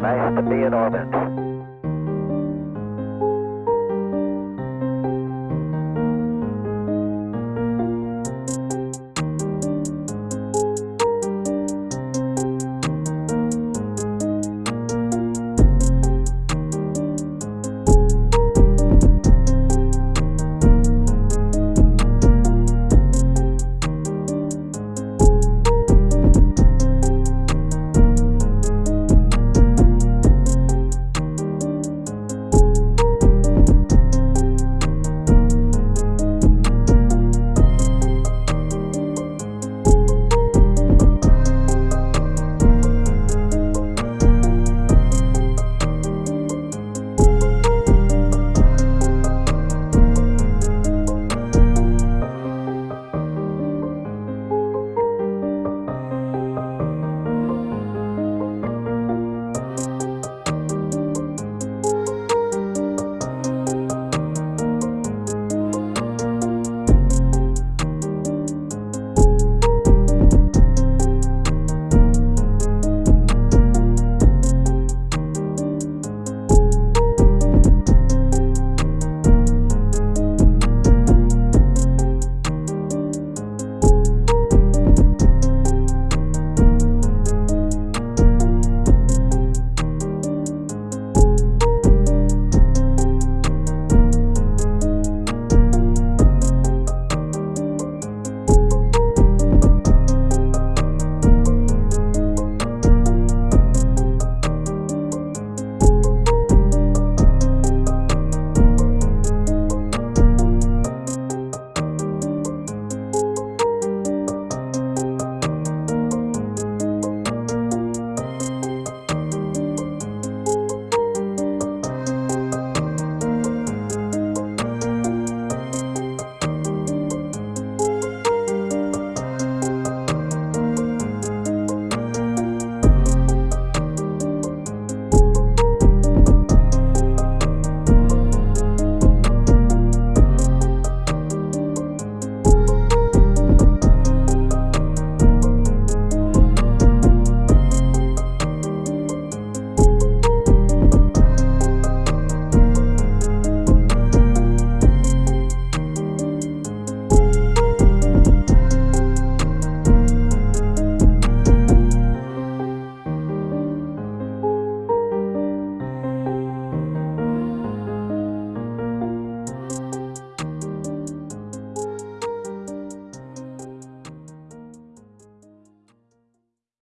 Nice to be in orbit.